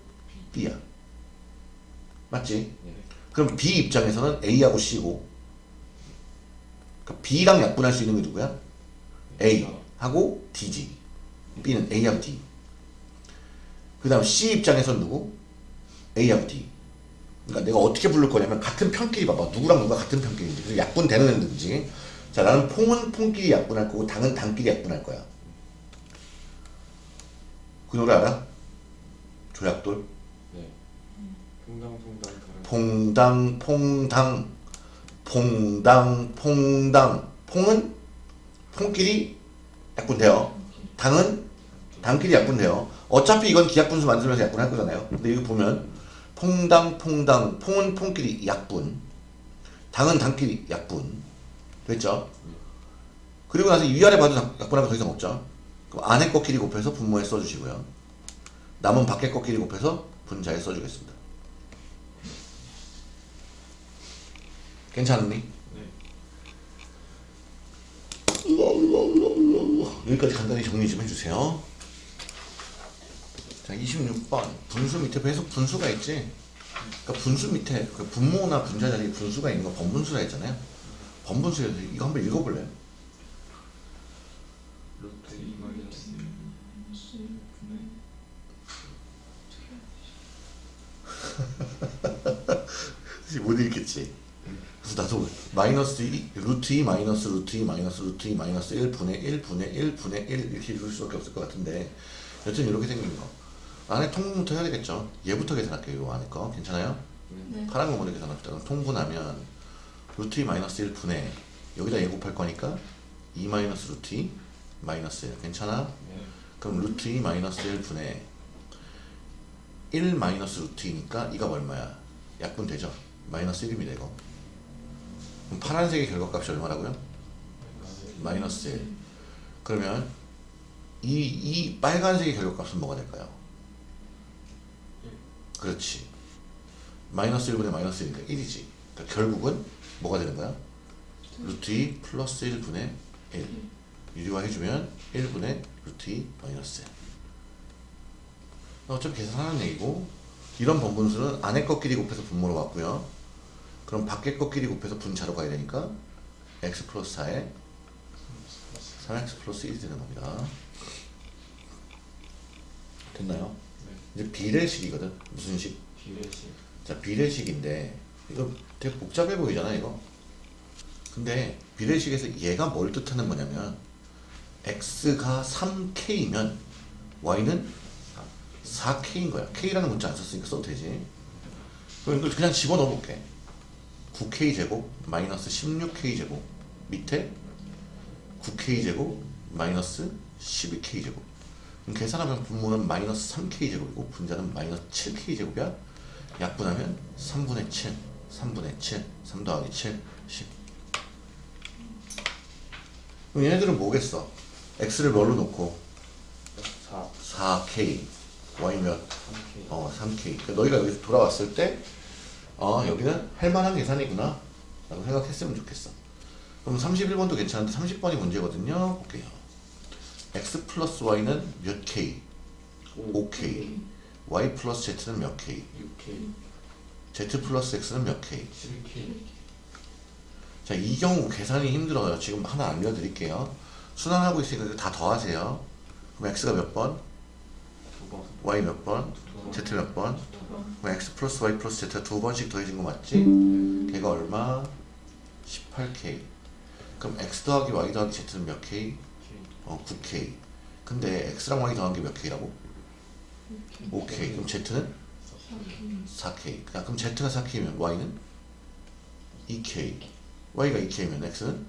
B야. 맞지? 네. 그럼 B 입장에서는 A하고 C고 그러니까 B랑 약분할 수 있는 게 누구야? A하고 D지. B는 A하고 D. 그 다음 C 입장에서는 누구? A하고 D. 그러니까 내가 어떻게 부를 거냐면 같은 편끼리 봐봐. 누구랑 누가 같은 편끼리인지. 그래서 약분 되는 애인지. 자 나는 퐁은 퐁끼리 약분할 거고 당은 당끼리 약분할 거야. 그 노래 알아? 조약돌? 네. 퐁당퐁당 다른 퐁당 퐁당 퐁당 퐁당 퐁은 퐁끼리 약분돼요. 당은 당끼리 약분돼요. 어차피 이건 기약분수 만들면서 약분할 거잖아요. 근데 이거 보면 퐁당 퐁당 퐁은 퐁끼리 약분 당은 당끼리 약분 됐죠? 그리고 나서 위아래 봐도 약분하면 더 이상 없죠. 그럼 안에 거끼리 곱해서 분모에 써주시고요. 남은 밖에 거끼리 곱해서 분자에 써주겠습니다. 괜찮니? 네. 여기까지 간단히 정리 좀 해주세요. 자 26번. 분수 밑에 계속 분수가 있지? 그러니까 분수 밑에 그 분모나 분자 자리에 분수가 있는 거 번분수라 했잖아요. 번분수에서 이거 한번 읽어볼래요? 못 읽겠지? 그래서 나도 마이너스 2, 루트 2 마이너스 루트 2 마이너스 루트 2 마이너스 1분의 1분의 1분의 1 이렇게 읽을 수밖에 없을 것 같은데 여튼 이렇게 생긴 거. 안에 통분부터 해야 되겠죠 얘부터 계산할게요 요 안에 거 괜찮아요? 네. 파란 거 먼저 계산합시다 그럼 통분하면 루트 2 마이너스 1 분의 여기다 얘 곱할 거니까 2 마이너스 루트 2 마이너스 1 괜찮아? 네. 그럼 루트 2 마이너스 1 분의 1 마이너스 루트 2니까 이가 얼마야? 약분 되죠? 마이너스 1입니다 이거 그럼 파란색의 결과값이 얼마라고요? 마이너스 1 그러면 이, 이 빨간색의 결과값은 뭐가 될까요? 그렇지. 마이너스 1분의 마이너스 1이니까 1이지. 그러니까 결국은 뭐가 되는 거야? 루트 2 플러스 1분의 1 유리화 해주면 1분의 루트 2 마이너스 1 어차피 계산하는 얘기고 이런 번분수는 안에 것끼리 곱해서 분모로 왔고요. 그럼 밖에 것끼리 곱해서 분자로 가야 되니까 x 플러스 4에 3x 플러스 1이 되는 겁니다. 됐나요? 네. 이제 비례식이거든 무슨 식? 비례식. 자 비례식인데 이거 되게 복잡해 보이잖아 이거 근데 비례식에서 얘가 뭘 뜻하는 거냐면 x가 3k면 y는 4k인 거야 k라는 문자 안 썼으니까 써도 되지 그럼 이걸 그냥 집어넣어 볼게 9k 제곱 마이너스 16k 제곱 밑에 9k 제곱 마이너스 12k 제곱 계산하면 분모는 마이너스 3k 제곱이고 분자는 마이너스 7k 제곱이야 약분하면 3분의 7 3분의 7 3 더하기 7 10 그럼 얘네들은 뭐겠어 x를 뭘로 놓고 4. 4k y 몇 3K. 어, 3K. 그러니까 너희가 여기서 돌아왔을 때, 어, 여기는 할만한 계산이구나. 라고 생각했으면 좋겠어. 그럼 31번도 괜찮은데 30번이 문제거든요. 볼게요. X 플러스 y는 몇 k? 5k. y 플러스 z는 몇 k? 6K. z 플러스 x는 몇 k? 7K. 자, 이 경우 계산이 힘들어요. 지금 하나 알려드릴게요. 순환하고 있으니까 다 더하세요. 그럼 x가 몇 번? y 몇 번? z 몇 번? 그럼 x 플러스 y 플러스 z가 두 번씩 더해진 거 맞지? 네. 걔가 얼마? 18k. 그럼 x 더하기 y 더하기 z는 몇 k? 어, 9k. 근데 x랑 y 더한 게 몇 k라고? 5k. 그럼 z는 4k. 야, 그럼 z가 4k면 y는 2k. y가 2k면 x는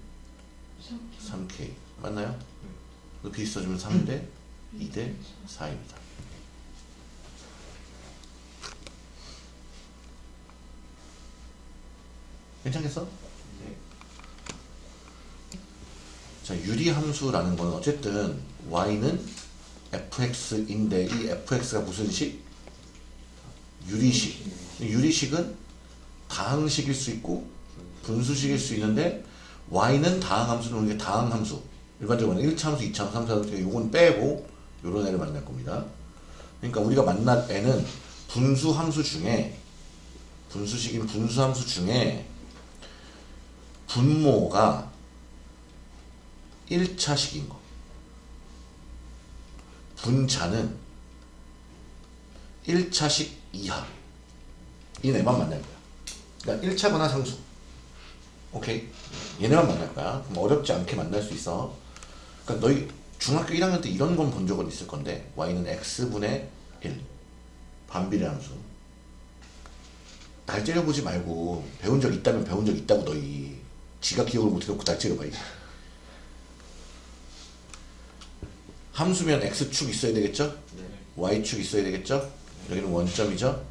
3k. 맞나요? 그 비슷해주면 3대 2대 4입니다. 괜찮겠어? 네. 자, 유리함수라는 거는 어쨌든 y는 fx인데 이 fx가 무슨 식? 유리식. 유리식은 다항식일 수 있고 분수식일 수 있는데 y는 다항함수는 우리가 다항함수 일반적으로 1차 함수, 2차 함수, 3차 함수 요건 빼고 요런 애를 만날 겁니다. 그러니까 우리가 만날 애는 분수함수 중에 분수식인 분수함수 중에 분모가 1차식인 거. 분자는 1차식 이하. 이 네만 만날 거야. 그러니까 1차거나 상수. 오케이? 얘네만 만날 거야. 그럼 어렵지 않게 만날 수 있어. 그러니까 너희 중학교 1학년 때 이런 건 본 적은 있을 건데 y는 x분의 1. 반비례 함수. 날 째려보지 말고 배운 적 있다면 배운 적 있다고 너희 지가 기억을 못 해놓고 날 째려봐야지. 함수면 x축 있어야 되겠죠? 네. y축 있어야 되겠죠? 여기는 원점이죠?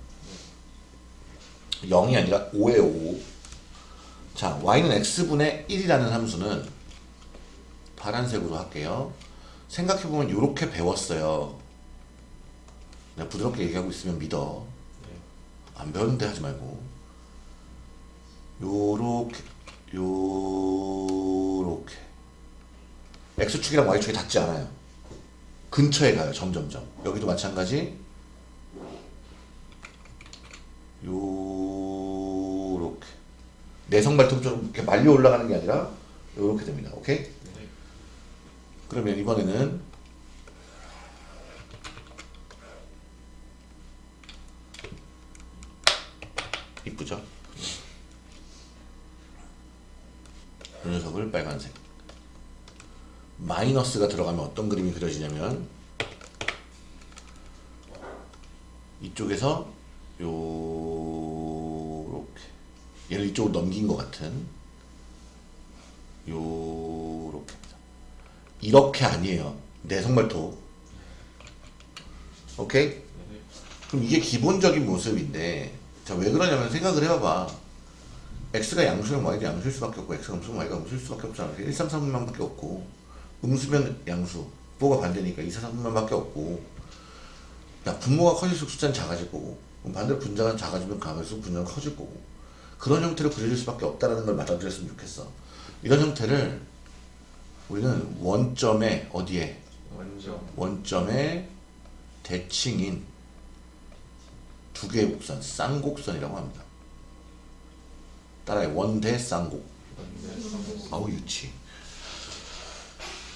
0이 아니라 5에요 5자 y는 x분의 1이라는 함수는 파란색으로 할게요 생각해보면 이렇게 배웠어요 내가 부드럽게 얘기하고 있으면 믿어 네. 안 배웠는데 하지 말고 요렇게 요렇게 x축이랑 y축이 닿지 않아요 근처에 가요 점점점. 여기도 마찬가지. 요렇게. 내성 발톱처럼 이렇게 말려 올라가는 게 아니라 요렇게 됩니다. 오케이? 그러면 이번에는 이쁘죠? 이 녀석을 빨간색. 마이너스가 들어가면 어떤 그림이 그려지냐면 이쪽에서 요렇게 얘를 이쪽으로 넘긴 것 같은 요렇게 이렇게 아니에요. 내성말토 오케이? 그럼 이게 기본적인 모습인데 자 왜 그러냐면 생각을 해봐봐. X가 양수면 y가 양수일 수밖에 없고 x가 음수면 y가 음수일 수밖에 없잖아. 1, 3, 3분만밖에 없고 음수면 양수 부호가 반대니까 2, 4, 3분만밖에 없고 야 분모가 커질수록 숫자는 작아질 거고 반대로 분자가 작아지면 강할수록 분자는 커질 거고 그런 형태로 그려질 수밖에 없다는 걸 받아들였으면 좋겠어 이런 형태를 우리는 원점에 어디에 원점. 원점의 대칭인 두 개의 곡선 쌍곡선이라고 합니다. 따라해 원대 쌍곡. 아우 유치.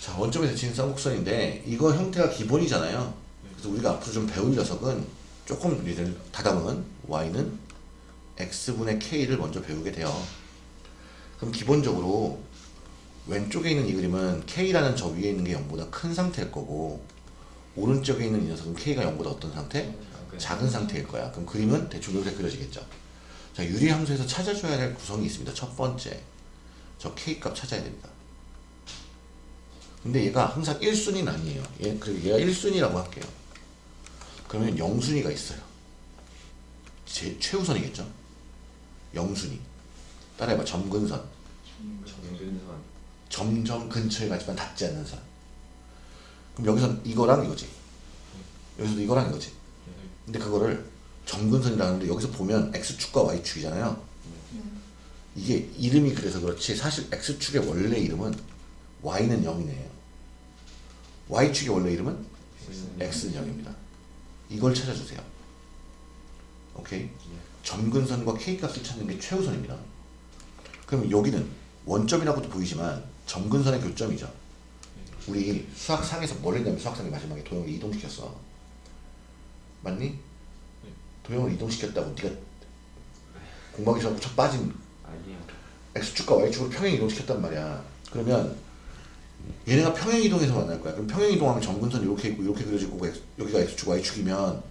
자 원점의 대칭인 쌍곡선인데 이거 형태가 기본이잖아요. 그래서 우리가 앞으로 좀 배울 녀석은 조금 우리들 다담은 y는 x분의 k를 먼저 배우게 돼요. 그럼 기본적으로 왼쪽에 있는 이 그림은 K라는 저 위에 있는 게 0보다 큰 상태일 거고 오른쪽에 있는 이 녀석은 K가 0보다 어떤 상태? 작은 상태일 거야. 그럼 그림은 대충 이렇게 그려지겠죠. 자, 유리함수에서 찾아줘야 될 구성이 있습니다. 첫 번째, 저 K 값 찾아야 됩니다. 근데 얘가 항상 1순위는 아니에요. 얘, 그리고 얘가 1순위라고 할게요. 그러면 0순위가 있어요. 제 최우선이겠죠? 0순위. 따라해봐. 점근선. 정근선. 점점 근처에 가지만 닿지 않는 선. 그럼 여기선 이거랑 이거지. 여기서도 이거랑 이거지. 근데 그거를 점근선이라는데 여기서 보면 x축과 y축이잖아요. 이게 이름이 그래서 그렇지 사실 x축의 원래 이름은 y는 0이네요. Y축의 원래 이름은 x는 0입니다. 이걸 찾아주세요. 오케이? 점근선과 k값을 찾는 게 최우선입니다. 그럼 여기는 원점이라고도 보이지만 점근선의 교점이죠. 우리 수학상에서 뭘 했냐면 수학상의 마지막에 도형을 이동시켰어. 맞니? 도형을 이동시켰다고 네가 전에 첫 빠진 x축과 y축으로 평행 이동시켰단 말이야. 그러면 얘네가 평행 이동해서 만날 거야. 그럼 평행 이동하면 점근선 이렇게 있고 이렇게 그려질 거고 여기가 x축 y축이면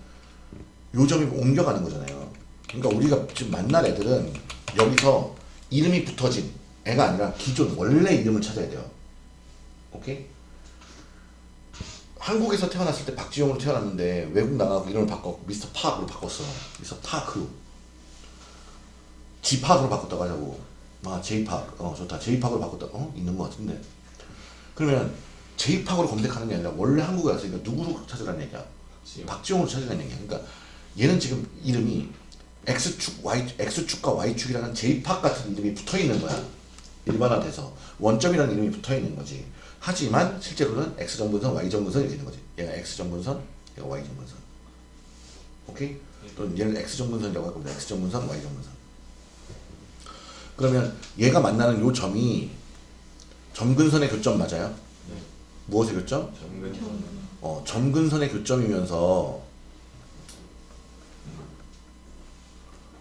요 점이 옮겨가는 거잖아요. 그러니까 우리가 지금 만날 애들은 여기서 이름이 붙어진 애가 아니라 기존 원래 이름을 찾아야 돼요. 오케이? 한국에서 태어났을 때 박지용으로 태어났는데 외국 나가고 이름을 바꿨 미스터 파크로 바꿨어. 미스터 파크. 지팍으로 바꿨다고 하자고. 아, 제이팍. 어, 좋다. 제이팍으로 바꿨다. 어? 있는 것 같은데. 그러면 제이팍으로 검색하는 게 아니라 원래 한국에 왔으니까 누구로 찾으라는 얘기야? 박지용으로 찾으라는 얘기야. 그러니까 얘는 지금 이름이 X축, Y, X축과 Y축이라는 J팍 같은 이름이 붙어 있는 거야. 일반화돼서. 원점이라는 이름이 붙어 있는 거지. 하지만 실제로는 X정분선, Y정분선 이렇게 있는 거지. 얘가 X정분선, 얘가 Y정분선. 오케이? 또는 얘를 X정분선이라고 할 겁니다. X정분선, Y정분선. 그러면 얘가 만나는 요 점이 점근선의 교점 맞아요? 네. 무엇의 교점? 정근선. 어, 점근선의 교점이면서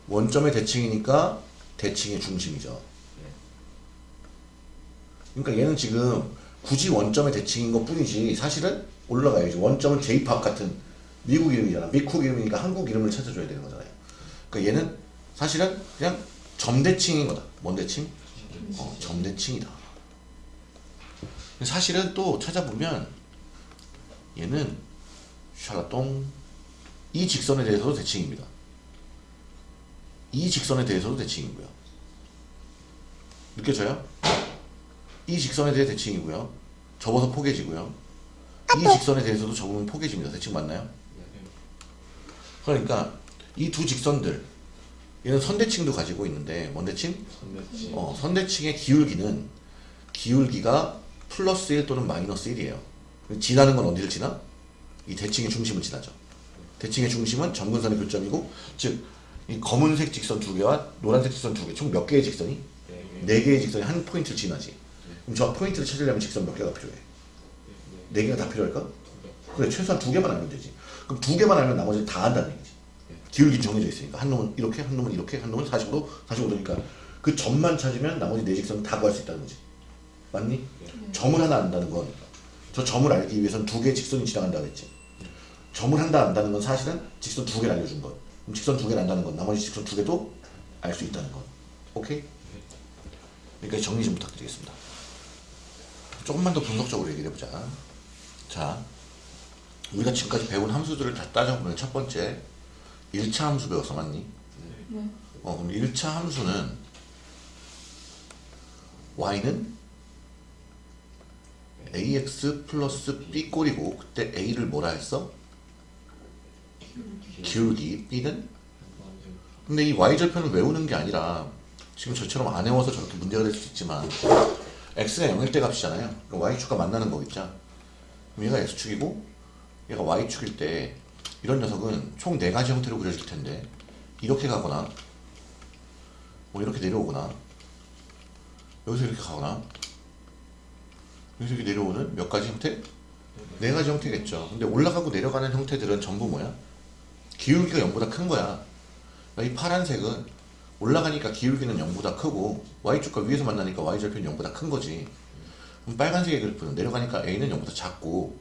원점의 대칭이니까 대칭의 중심이죠. 그러니까 얘는 지금 굳이 원점의 대칭인 것 뿐이지 사실은 올라가야지. 원점은 J팝 같은 미국 이름이잖아. 미국 이름이니까 한국 이름을 찾아줘야 되는 거잖아요. 그러니까 얘는 사실은 그냥 점대칭인 거다. 뭔 대칭? 어, 점대칭이다. 사실은 또 찾아보면 얘는 샬라똥 이 직선에 대해서도 대칭입니다. 이 직선에 대해서도 대칭이고요. 느껴져요? 이 직선에 대해 대칭이고요. 접어서 포개지고요. 이 직선에 대해서도 접으면 포개집니다. 대칭 맞나요? 그러니까 이 두 직선들 얘는 선대칭도 가지고 있는데 뭔 대칭? 선대칭. 어, 선대칭의 기울기는 기울기가 플러스 1 또는 마이너스 1이에요. 지나는 건 어디를 지나? 이 대칭의 중심을 지나죠. 대칭의 중심은 점근선의 교점이고 즉 이 검은색 직선 두 개와 노란색 직선 두 개, 총 몇 개의 직선이? 네. 네 개의 직선이 한 포인트를 지나지. 그럼 저 포인트를 찾으려면 직선 몇 개가 필요해? 네 개가 다 필요할까? 그래 최소한 두 개만 알면 되지. 그럼 두 개만 알면 나머지 다 안다는 얘기지. 기울기 정해져 있으니까 한 놈은 이렇게, 한 놈은 이렇게, 한 놈은 45도, 45도니까 그 점만 찾으면 나머지 네 직선은 다 구할 수 있다는 거지. 맞니? 네. 점을 하나 안다는 건 저 점을 알기 위해선 두 개의 직선이 지나간다고 했지. 점을 한다 안다는 건 사실은 직선 두 개를 알려준 것. 그럼 직선 두 개를 안다는 건 나머지 직선 두 개도 알 수 있다는 것. 오케이? 여기까지 정리 좀 부탁드리겠습니다. 조금만 더 분석적으로 얘기를 해보자. 자, 우리가 지금까지 배운 함수들을 다 따져보면 첫 번째 1차 함수 배웠어 맞니? 네. 어, 그럼 1차 함수는 y는 ax 플러스 b 꼴이고 그때 a를 뭐라 했어? 기울기. B는? 근데 이 y절편을 외우는 게 아니라 지금 저처럼 안 외워서 저렇게 문제가 될 수 있지만 x가 0일 때 값이잖아요. 그럼 y축과 만나는 거겠죠? 그럼 얘가 x축이고 얘가 y축일 때 이런 녀석은 총 4가지 형태로 그려질 텐데 이렇게 가거나 뭐 이렇게 내려오거나 여기서 이렇게 가거나 여기서 이렇게 내려오는 몇 가지 형태? 네 가지 형태겠죠. 근데 올라가고 내려가는 형태들은 전부 뭐야? 기울기가 0보다 큰 거야. 그러니까 이 파란색은 올라가니까 기울기는 0보다 크고 y축과 위에서 만나니까 y절편이 0보다 큰 거지. 그럼 빨간색의 그래프는 내려가니까 a는 0보다 작고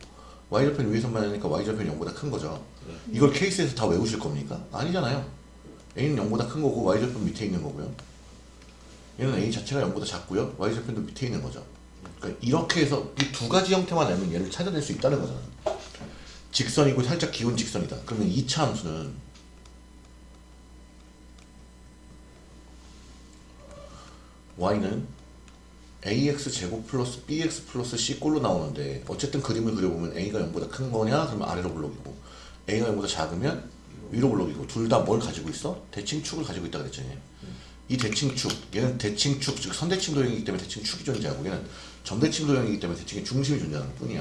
y절편 위에서 만나니까 y절편이 0보다 큰 거죠. 이걸 케이스에서 다 외우실 겁니까? 아니잖아요. a는 0보다 큰 거고 y절편 밑에 있는 거고요. 얘는 a 자체가 0보다 작고요. y절편도 밑에 있는 거죠. 그러니까 이렇게 해서 이 두 가지 형태만 알면 얘를 찾아낼 수 있다는 거잖아. 직선이고 살짝 기운 직선이다. 그러면 2차 함수는 y는 ax 제곱 플러스 bx 플러스 c 꼴로 나오는데 어쨌든 그림을 그려보면 a가 0보다 큰 거냐? 그러면 아래로 블록이고 a가 0보다 작으면 위로 블록이고 둘 다 뭘 가지고 있어? 대칭축을 가지고 있다 그랬잖아요. 이 대칭축, 얘는 대칭축, 즉 선대칭 도형이기 때문에 대칭축이 존재하고 얘는 점대칭 도형이기 때문에 대칭의 중심이 존재하는 뿐이야.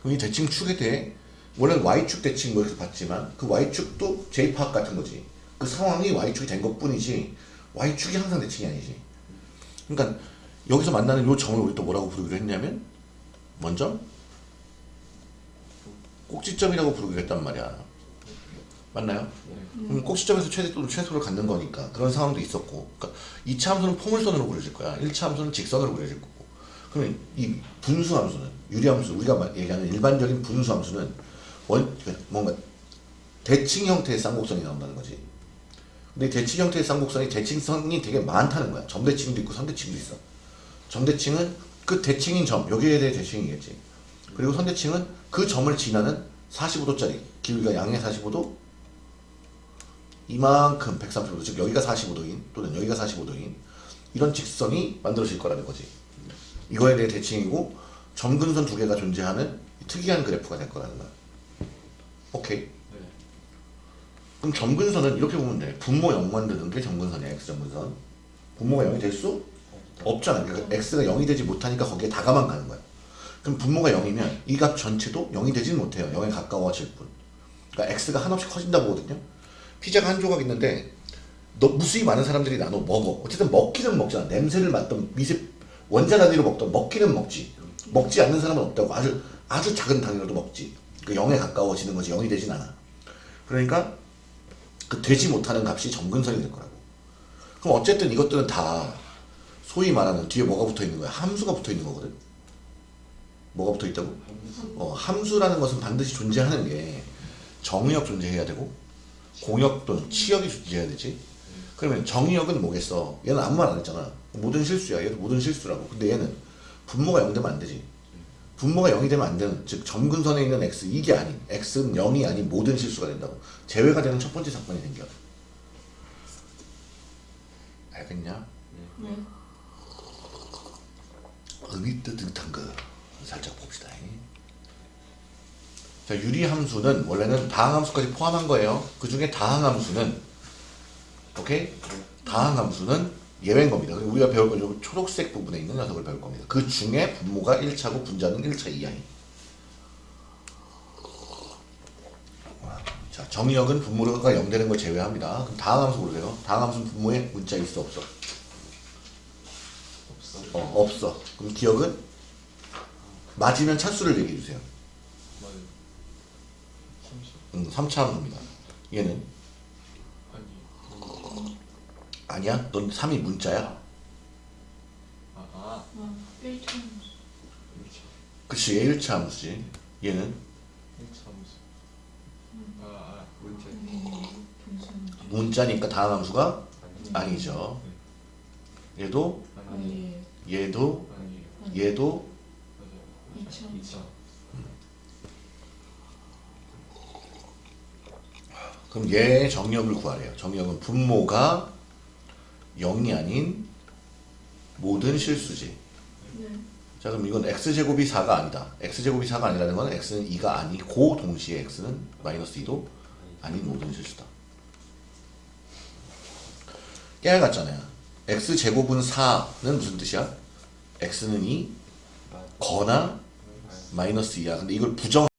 그럼 이 대칭 축에 대해 원래는 y축 대칭 뭐 이렇게 봤지만 그 y축도 J-파악 같은 거지. 그 상황이 y축이 된 것뿐이지 y축이 항상 대칭이 아니지. 그러니까 여기서 만나는 요 점을 우리 또 뭐라고 부르기로 했냐면 먼저 꼭지점이라고 부르기로 했단 말이야. 맞나요? 그럼 꼭지점에서 최대 또는 최소를 갖는 거니까 그런 상황도 있었고 그러니까 2차 함수는 포물선으로 그려질 거야 1차 함수는 직선으로 그려질 거고 그러면 이 분수 함수는 유리 함수 우리가 말- 얘기하는 일반적인 분수 함수는 원 그러니까 뭔가 대칭 형태의 쌍곡선이 나온다는 거지. 근데 이 대칭 형태의 쌍곡선이 대칭선이 되게 많다는 거야. 점대칭도 있고 선대칭도 있어. 점대칭은 그 대칭인 점 여기에 대해 대칭이겠지. 그리고 선대칭은 그 점을 지나는 45도짜리 기울기가 양의 45도 이만큼 130도 즉 여기가 45도인 또는 여기가 45도인 이런 직선이 만들어질 거라는 거지 이거에 대해 대칭이고 점근선 두 개가 존재하는 특이한 그래프가 될 거라는 거야. 오케이. 그럼 점근선은 이렇게 보면 돼. 분모 0 만드는 게 점근선이야 x점근선. 분모가 0이 될 수 없잖아. 그러니까 x가 0이 되지 못하니까 거기에 다가만 가는 거야. 그럼 분모가 0이면 이 값 전체도 0이 되지는 못해요. 0에 가까워질 뿐. 그러니까 x가 한없이 커진다고 보거든요. 피자가 한 조각 있는데 너 무수히 많은 사람들이 나눠 먹어. 어쨌든 먹기는 먹잖아. 냄새를 맡던 미세 원자 단위로 먹던 먹기는 먹지. 먹지 않는 사람은 없다고. 아주 아주 작은 단위로도 먹지. 그 0에 가까워지는 거지 0이 되진 않아. 그러니까 그 되지 못하는 값이 점근선이 될 거라고. 그럼 어쨌든 이것들은 다 소위 말하는 뒤에 뭐가 붙어 있는 거야? 함수가 붙어 있는 거거든. 뭐가 붙어 있다고? 어, 함수라는 것은 반드시 존재하는 게 정의역 존재해야 되고 공역 또는 치역이 존재해야 되지. 그러면 정의역은 뭐겠어? 얘는 아무 말 안 했잖아. 모든 실수야. 얘도 모든 실수라고. 근데 얘는 분모가 0 되면 안 되지. 분모가 0이 되면 안 되는, 즉 점근선에 있는 x 이게 아닌, x는 0이 아닌 모든 실수가 된다고. 제외가 되는 첫 번째 사건이 생겨. 알겠냐? 네. 의미 뜻뜻한 거 살짝 봅시다. 자, 유리함수는 원래는 다항함수까지 포함한 거예요. 그 중에 다항함수는 오케이? 다항함수는 예외인 겁니다. 우리가 배울 건 여기 초록색 부분에 있는 녀석을 배울 겁니다. 그 중에 분모가 1차고 분자는 1차 이하인. 자, 정의역은 분모가 0 되는 걸 제외합니다. 그럼 다항 함수 보세요. 다항 함수는 분모에 문자 있어 없어? 없어. 어, 없어. 그럼 기억은 맞으면 차수를 얘기해 주세요. 맞아요. 30. 음, 3차 함수입니다. 얘는. 아니야? 넌 3이 문자야? 아, 아. 아, 1차 그치 얘 1차 함수지 얘는 1차 함수. 아, 아, 문제. 네. 분산 문자니까 다음 함수가 아니죠 얘도 아니, 얘도 아니, 얘도 맞아요. 2차 2차. 그럼 얘 정역을 구하래요 정역은 분모가 0이 아닌 모든 실수지. 네. 자 그럼 이건 x제곱이 4가 아니다. x제곱이 4가 아니라는 건 x는 2가 아니고 동시에 x는 마이너스 2도 아닌 모든 실수다. 깨알 같잖아요. x제곱은 4는 무슨 뜻이야? x는 2 거나 마이너스 2야. 근데 이걸 부정